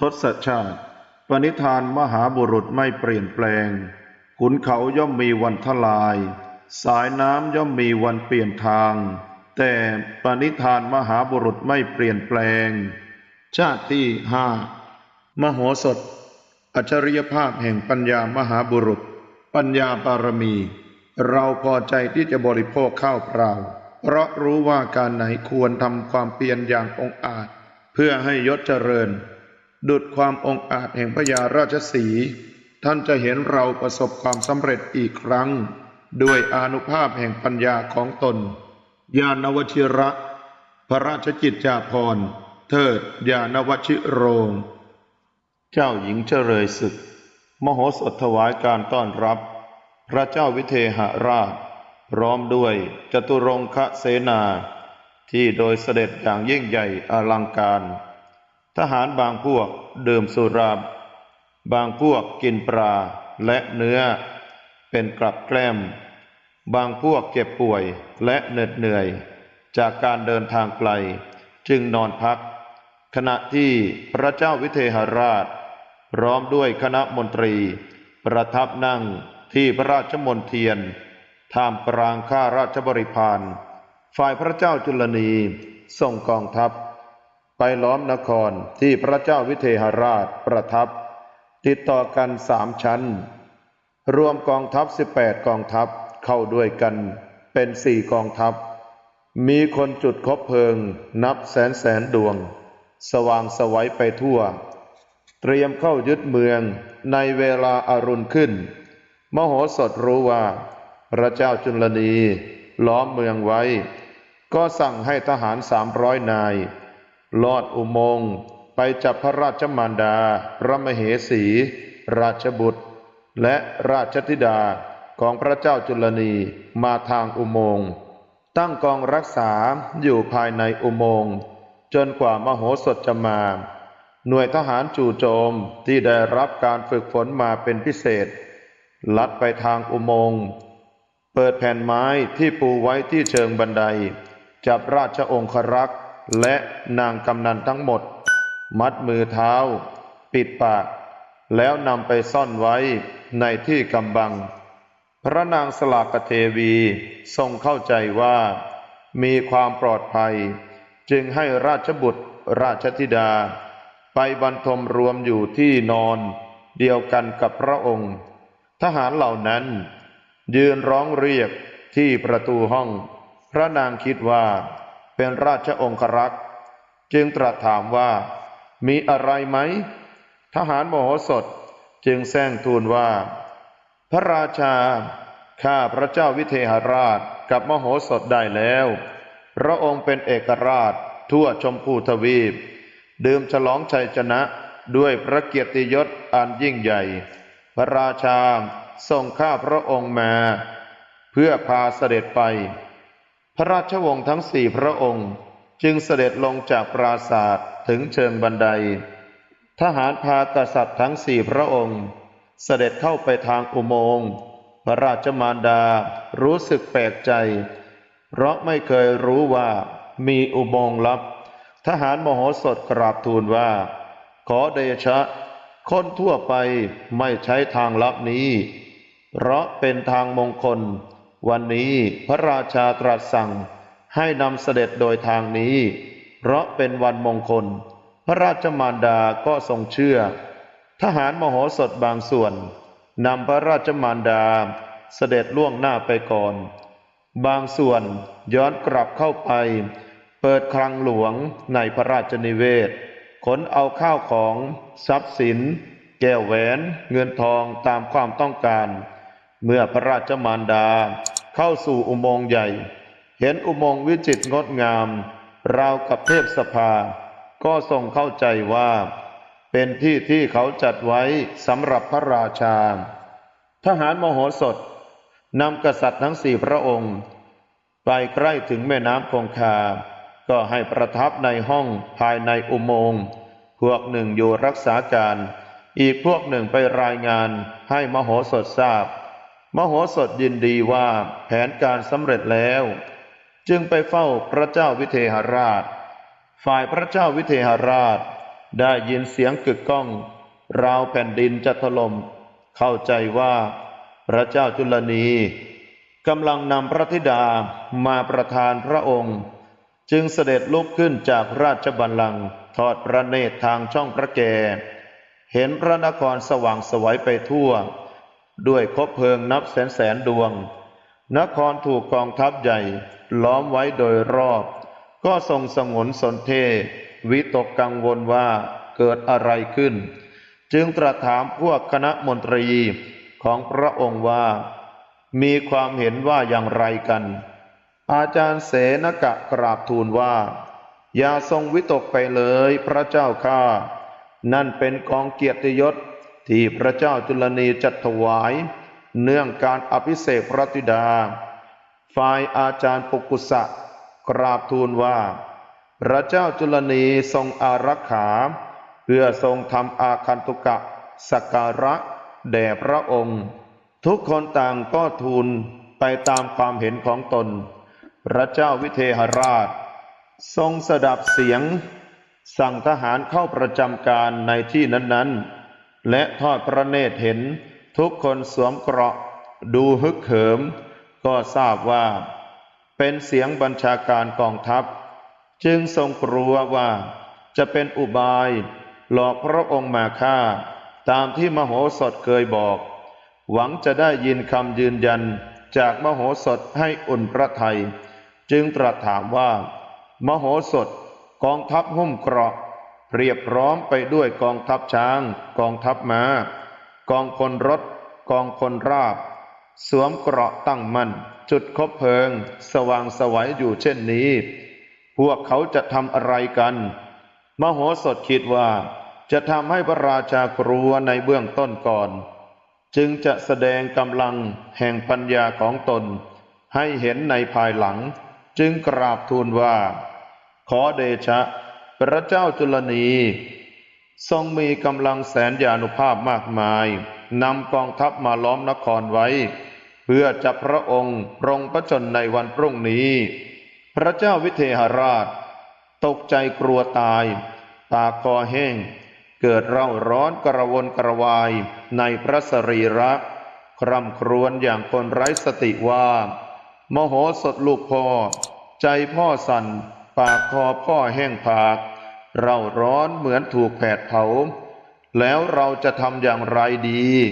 ทศชาติ ปณิธานมหาบุรุษไม่เปลี่ยนแปลง ขุนเขาย่อมมีวันทลาย สายน้ำย่อมมีวันเปลี่ยนทาง แต่ปณิธานมหาบุรุษไม่เปลี่ยนแปลง ชาติที่ห้ามโหสถ อัจฉริยภาพแห่งปัญญามหาบุรุษ ปัญญาบารมี เราพอใจที่จะบริโภคข้าวเปล่า เพราะรู้ว่าการไหนควรทำความเพียรอย่างองอาจ เพื่อให้ยศเจริญ ดุดความองอาจแห่งพญาราชสี ท่านจะเห็นเราประสบความสำเร็จอีกครั้ง ด้วยอนุภาพแห่งปัญญาของตน ญาณวชิระ พระราชกิจจาภรณ์ เทิดญาณวชิโรง เจ้าหญิงเจริญศึก มโหสถถวายการต้อนรับ พระเจ้าวิเทหราช พร้อมด้วยจตุรงคเสนา ที่โดยเสด็จอย่างยิ่งใหญ่อลังการ ทหารบางพวกดื่มสุรา บางพวกกินปลาและเนื้อ เป็นกลับแกล้ม บางพวกเจ็บป่วยและเหน็ดเหนื่อย จากการเดินทางไกลจึงนอนพัก ขณะที่พระเจ้าวิเทหราช พร้อมด้วยคณะมนตรี ประทับนั่งที่พระราชมนเทียนท่ามกลางข้าราชบริพารฝ่ายพระเจ้าจุลนีส่งกองทัพ ไปล้อมนครที่พระเจ้าวิเทหราชประทับ ติดต่อกันสามชั้น รวมกองทัพสิบแปดกองทัพเข้าด้วยกันเป็นสี่กองทัพ มีคนจุดคบเพลิงนับแสนแสนดวง สว่างสวัยไปทั่ว เตรียมเข้ายึดเมืองในเวลาอารุณขึ้น มโหสถรู้ว่า พระเจ้าจุลนีล้อมเมืองไว้ ก็สั่งให้ทหารสามร้อยนาย ลอดอุโมงค์ไปจับพระราชมารดา พระมเหสี ราชบุตร และราชธิดาของพระเจ้าจุลนีมาทางอุโมงค์ตั้งกองรักษาอยู่ภายในอุโมงค์จนกว่ามโหสถจะมา หน่วยทหารจู่โจมที่ได้รับการฝึกฝนมาเป็นพิเศษ ลัดไปทางอุโมงค์เปิดแผ่นไม้ที่ปูไว้ที่เชิงบันได จับราชองครักษ์ และนางกำนันทั้งหมด มัดมือเท้า ปิดปาก แล้วนำไปซ่อนไว้ในที่กำบัง พระนางสลากเทวีทรงเข้าใจว่า มีความปลอดภัย จึงให้ราชบุตรราชธิดา ไปบรรทมรวมอยู่ที่นอนเดียวกันกับพระองค์ ทหารเหล่านั้น ยืนร้องเรียกที่ประตูห้อง พระนางคิดว่า เป็นราชองครักษ์จึงตรัสถามว่า มีอะไรไหม ทหารโมโหสถจึงแซงทูลว่า พระราชา ข้าพระเจ้าวิเทหราชกับมโหสถได้แล้ว พระองค์เป็นเอกราชทั่วชมพูทวีป ดื่มฉลองชัยชนะด้วยพระเกียรติยศอันยิ่งใหญ่ พระราชาทรงข้าพระองค์มา เพื่อพาเสด็จไป พระราชวงศ์ทั้งสี่พระองค์ จึงเสด็จลงจากปราศาสตร์ถึงเชิงบันได ทหารพากษัตริย์ทั้งสี่พระองค์ เสด็จเข้าไปทางอุโมงค์พระราชมารดารู้สึกแปลกใจ เพราะไม่เคยรู้ว่ามีอุโมงค์ลับ ทหารมโหสถกราบทูลว่า ขอเดชะ คนทั่วไปไม่ใช้ทางลับนี้ เพราะเป็นทางมงคล วันนี้พระราชาตรัสสั่งให้นำเสด็จโดยทางนี้ เพราะเป็นวันมงคล พระราชมารดาก็ทรงเชื่อ ทหารมโหสถบางส่วนนำพระราชมารดาเสด็จล่วงหน้าไปก่อน บางส่วนย้อนกลับเข้าไป เปิดคลังหลวงในพระราชนิเวศขนเอาข้าวของทรัพย์สิน แก้วแหวน เงินทองตามความต้องการ เมื่อพระราชมารดา เข้าสู่อุโมงค์ใหญ่ เห็นอุโมงค์วิจิตรงดงาม ราวกับเทพสภา ก็ทรงเข้าใจว่า เป็นที่ที่เขาจัดไว้สำหรับพระราชา ทหารมโหสถนำกษัตริย์ทั้งสี่พระองค์ ไปใกล้ถึงแม่น้ำคงคา ก็ให้ประทับในห้องภายในอุโมงค์ พวกหนึ่งอยู่รักษาการ อีกพวกหนึ่งไปรายงานให้มโหสถทราบ มโหสถยินดีว่าแผนการสำเร็จแล้ว จึงไปเฝ้าพระเจ้าวิเทหราช ฝ่ายพระเจ้าวิเทหราช ได้ยินเสียงกึกก้องราวแผ่นดินจะถล่มเข้าใจว่าพระเจ้าจุลนีกำลังนำพระธิดามาประทานพระองค์ จึงเสด็จลุกขึ้นจากราชบัลลังก์ทอดพระเนตรทางช่องพระแก เห็นพระนครสว่างสวัยไปทั่ว ด้วยคบเพลิงนับแสนแสนดวง นครถูกกองทัพใหญ่ ล้อมไว้โดยรอบ ก็ทรงสงนสนเท วิตกกังวลว่าเกิดอะไรขึ้น จึงตรัสถามพวกคณะมนตรีของพระองค์ว่า มีความเห็นว่าอย่างไรกัน อาจารย์เสนกะกราบทูลว่า อย่าทรงวิตกไปเลยพระเจ้าข้า นั่นเป็นกองเกียรติยศ ที่พระเจ้าจุลนีจัดถวาย เนื่องการอภิเษกพระธิดา ฝ่ายอาจารย์ปุกุสะกราบทูลว่า พระเจ้าจุลนีทรงอารักขา เพื่อทรงทำอาคันตุกะสักการะแด่พระองค์ ทุกคนต่างก็ทูลไปตามความเห็นของตน พระเจ้าวิเทหราช ทรงสดับเสียง สั่งทหารเข้าประจำการในที่นั้นๆ และทอดพระเนตรเห็น ทุกคนสวมเกราะ ดูฮึกเหิม ก็ทราบว่า เป็นเสียงบัญชาการกองทัพ จึงทรงกลัวว่าจะเป็นอุบาย หลอกพระองค์มาฆ่า ตามที่มโหสถเคยบอก หวังจะได้ยินคำยืนยันจากมโหสถให้อุ่นพระทัยจึงตรัสถามว่า มโหสถกองทัพหุ้มเกราะ เรียบพร้อมไปด้วยกองทัพช้าง กองทัพม้า กองพลรถ กองพลราบ สวมเกราะตั้งมั่น จุดคบเพลิง สว่างสวัยอยู่เช่นนี้ พวกเขาจะทำอะไรกัน มโหสถคิดว่าจะทำให้พระราชากลัวในเบื้องต้นก่อน จึงจะแสดงกำลังแห่งปัญญาของตน ให้เห็นในภายหลัง จึงกราบทูลว่า ขอเดชะ พระเจ้าจุลนี ทรงมีกำลังแสนยานุภาพมากมายนำกองทัพมาล้อมนครไว้ เพื่อจับพระองค์ปรงพระชนในวันพรุ่งนี้ พระเจ้าวิเทหราช ตกใจกลัวตายปาคอแห้ง เกิดเร่าร้อนกระวนกระวายในพระสรีระคร่ำครวญอย่างคนไร้สติว่า มโหสถลูกพ่อ ใจพ่อสั่น ปากคอพ่อแห้งผาก เราร้อนเหมือนถูกแผดเผา แล้วเราจะทำอย่างไรดี